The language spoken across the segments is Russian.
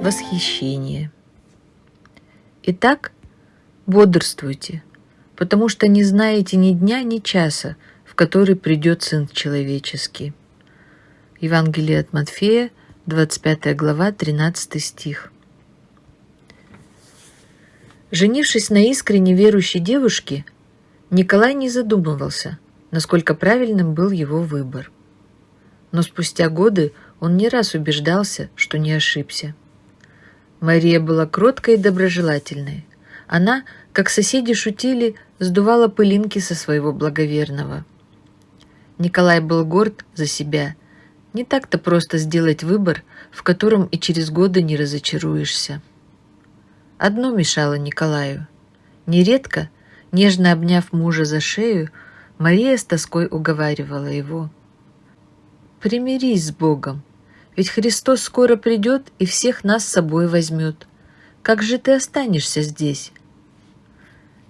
Восхищение. Итак, бодрствуйте, потому что не знаете ни дня, ни часа, в который придет Сын Человеческий. Евангелие от Матфея, 25 глава, 13 стих. Женившись на искренне верующей девушке, Николай не задумывался, насколько правильным был его выбор. Но спустя годы он не раз убеждался, что не ошибся. Мария была кроткой и доброжелательной. Она, как соседи шутили, сдувала пылинки со своего благоверного. Николай был горд за себя. Не так-то просто сделать выбор, в котором и через годы не разочаруешься. Одно мешало Николаю. Нередко, нежно обняв мужа за шею, Мария с тоской уговаривала его. «Примирись с Богом, ведь Христос скоро придет и всех нас с собой возьмет. Как же ты останешься здесь?»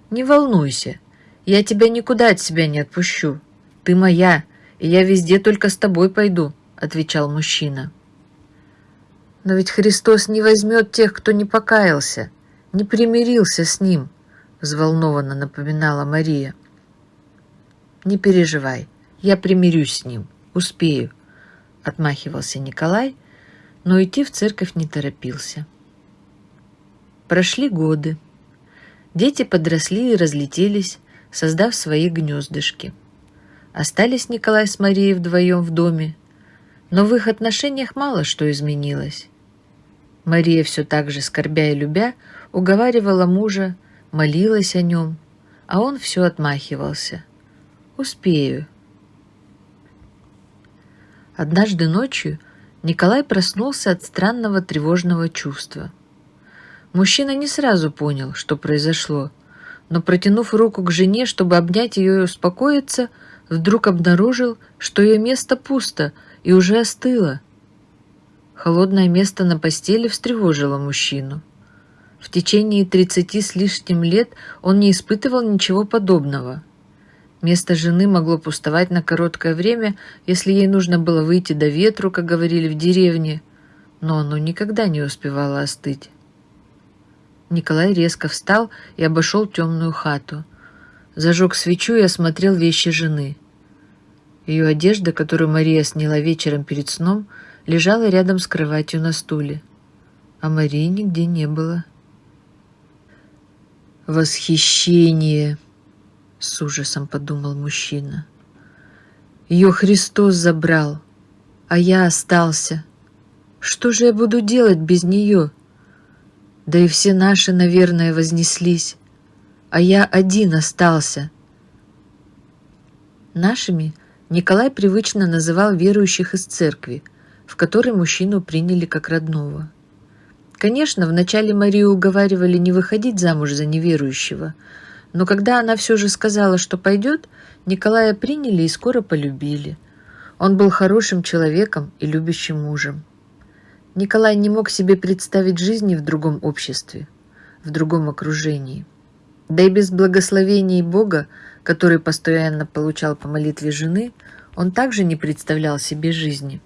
«Не волнуйся, я тебя никуда от себя не отпущу. Ты моя, и я везде только с тобой пойду», — отвечал мужчина. «Но ведь Христос не возьмет тех, кто не покаялся, не примирился с Ним», — взволнованно напоминала Мария. «Не переживай, я примирюсь с Ним, успею», — отмахивался Николай, но идти в церковь не торопился. Прошли годы. Дети подросли и разлетелись, создав свои гнездышки. Остались Николай с Марией вдвоем в доме, но в их отношениях мало что изменилось. Мария все так же, скорбя и любя, уговаривала мужа, молилась о нем, а он все отмахивался. «Успею». Однажды ночью Николай проснулся от странного тревожного чувства. Мужчина не сразу понял, что произошло, но, протянув руку к жене, чтобы обнять ее и успокоиться, вдруг обнаружил, что ее место пусто и уже остыло. Холодное место на постели встревожило мужчину. В течение тридцати с лишним лет он не испытывал ничего подобного. Место жены могло пустовать на короткое время, если ей нужно было выйти до ветру, как говорили в деревне, но оно никогда не успевало остыть. Николай резко встал и обошел темную хату. Зажег свечу и осмотрел вещи жены. Ее одежда, которую Мария сняла вечером перед сном, лежала рядом с кроватью на стуле. А Марии нигде не было. «Восхищение!» — с ужасом подумал мужчина. «Ее Христос забрал, а я остался. Что же я буду делать без нее?» Да и все наши, наверное, вознеслись, а я один остался. Нашими Николай привычно называл верующих из церкви, в которой мужчину приняли как родного. Конечно, вначале Марию уговаривали не выходить замуж за неверующего, но когда она все же сказала, что пойдет, Николая приняли и скоро полюбили. Он был хорошим человеком и любящим мужем. Николай не мог себе представить жизни в другом обществе, в другом окружении. Да и без благословений Бога, который постоянно получал по молитве жены, он также не представлял себе жизни.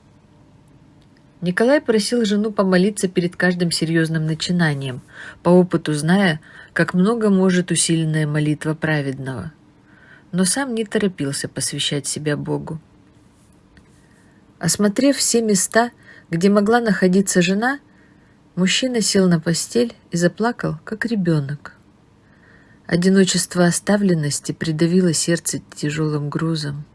Николай просил жену помолиться перед каждым серьезным начинанием, по опыту зная, как много может усиленная молитва праведного. Но сам не торопился посвящать себя Богу. Осмотрев все места, где могла находиться жена, мужчина сел на постель и заплакал, как ребенок. Одиночество оставленности придавило сердце тяжелым грузом.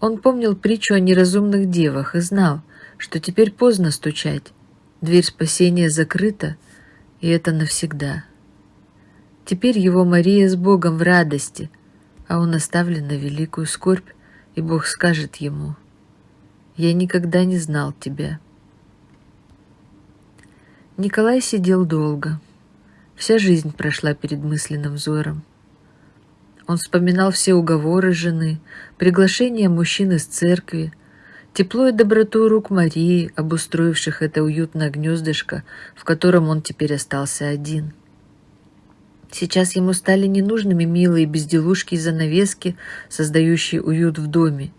Он помнил притчу о неразумных девах и знал, что теперь поздно стучать, дверь спасения закрыта, и это навсегда. Теперь его Мария с Богом в радости, а он оставлен на великую скорбь, и Бог скажет ему — я никогда не знал тебя. Николай сидел долго. Вся жизнь прошла перед мысленным взором. Он вспоминал все уговоры жены, приглашения мужчин из церкви, тепло и доброту рук Марии, обустроивших это уютное гнездышко, в котором он теперь остался один. Сейчас ему стали ненужными милые безделушки и занавески, создающие уют в доме.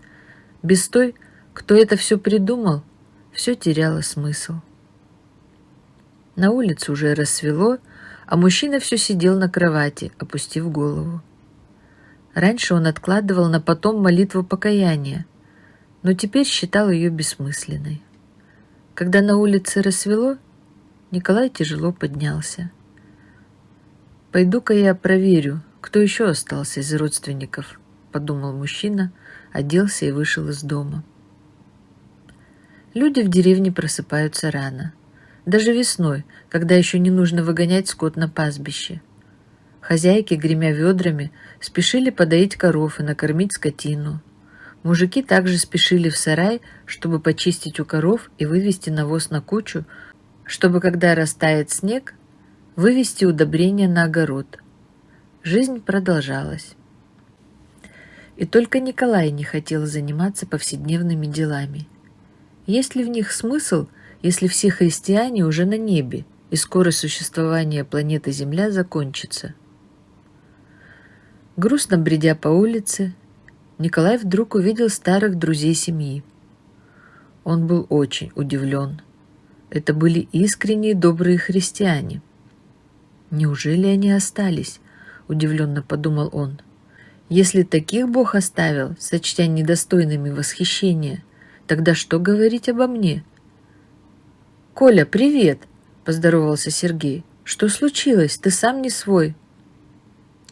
Без той, кто это все придумал, все теряло смысл. На улице уже рассвело, а мужчина все сидел на кровати, опустив голову. Раньше он откладывал на потом молитву покаяния, но теперь считал ее бессмысленной. Когда на улице рассвело, Николай тяжело поднялся. «Пойду-ка я проверю, кто еще остался из родственников», — подумал мужчина, оделся и вышел из дома. Люди в деревне просыпаются рано. Даже весной, когда еще не нужно выгонять скот на пастбище. Хозяйки, гремя ведрами, спешили подоить коров и накормить скотину. Мужики также спешили в сарай, чтобы почистить у коров и вывести навоз на кучу, чтобы, когда растает снег, вывести удобрения на огород. Жизнь продолжалась. И только Николай не хотел заниматься повседневными делами. Есть ли в них смысл, если все христиане уже на небе, и скоро существование планеты Земля закончится? Грустно бредя по улице, Николай вдруг увидел старых друзей семьи. Он был очень удивлен. Это были искренние добрые христиане. «Неужели они остались?» – удивленно подумал он. «Если таких Бог оставил, сочтя недостойными восхищения, тогда что говорить обо мне?» «Коля, привет!» – поздоровался Сергей. «Что случилось? Ты сам не свой».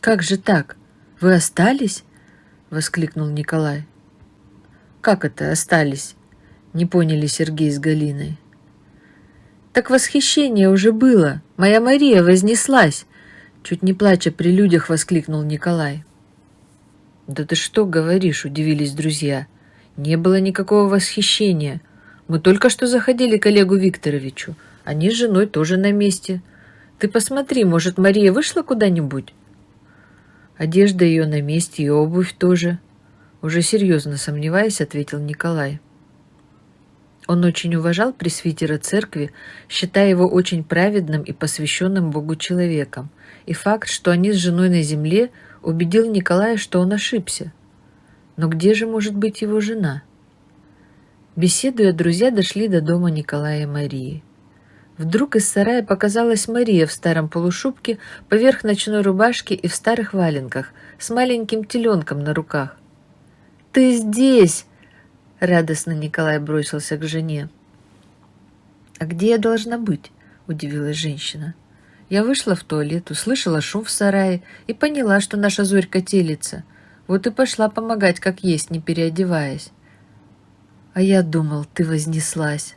«Как же так?» «Вы остались?» — воскликнул Николай. «Как это остались?» — не поняли Сергей с Галиной. «Так восхищение уже было. Моя Мария вознеслась!» Чуть не плача при людях воскликнул Николай. «Да ты что говоришь?» — удивились друзья. «Не было никакого восхищения. Мы только что заходили к Олегу Викторовичу. Они с женой тоже на месте. Ты посмотри, может, Мария вышла куда-нибудь?» Одежда ее на месте и обувь тоже. Уже серьезно сомневаясь, ответил Николай. Он очень уважал пресвитера церкви, считая его очень праведным и посвященным Богу человеком, и факт, что они с женой на земле, убедил Николая, что он ошибся. Но где же может быть его жена? Беседуя, друзья дошли до дома Николая и Марии. Вдруг из сарая показалась Мария в старом полушубке, поверх ночной рубашки и в старых валенках, с маленьким теленком на руках. «Ты здесь!» — радостно Николай бросился к жене. «А где я должна быть?» — удивилась женщина. Я вышла в туалет, услышала шум в сарае и поняла, что наша зорька телится. Вот и пошла помогать, как есть, не переодеваясь. А я думал, ты вознеслась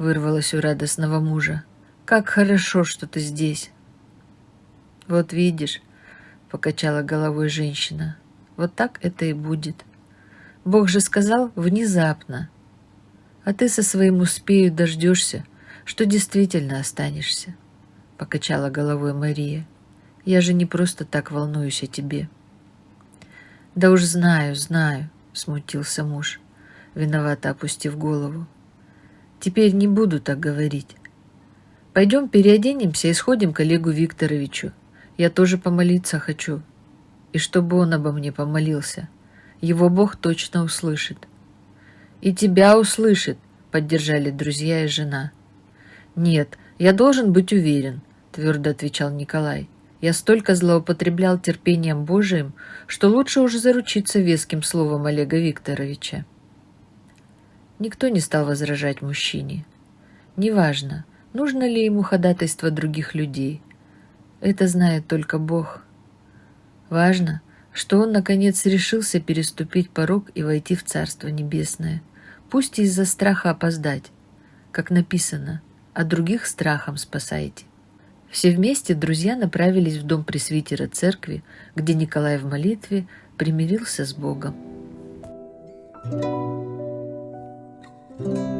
вырвалось у радостного мужа. «Как хорошо, что ты здесь!» «Вот видишь», — покачала головой женщина, — «вот так это и будет. Бог же сказал внезапно. А ты со своим успею дождешься, что действительно останешься», — покачала головой Мария. «Я же не просто так волнуюсь о тебе». «Да уж знаю, знаю», — смутился муж, виновато опустив голову. Теперь не буду так говорить. Пойдем переоденемся и сходим к Олегу Викторовичу. Я тоже помолиться хочу. И чтобы он обо мне помолился. Его Бог точно услышит. И тебя услышит, поддержали друзья и жена. Нет, я должен быть уверен, твердо отвечал Николай. Я столько злоупотреблял терпением Божиим, что лучше уже заручиться веским словом Олега Викторовича. Никто не стал возражать мужчине. Неважно, нужно ли ему ходатайство других людей. Это знает только Бог. Важно, что он наконец решился переступить порог и войти в Царство Небесное, пусть и из-за страха опоздать, как написано, а других страхом спасайте. Все вместе друзья направились в дом пресвитера церкви, где Николай в молитве примирился с Богом. Thank you.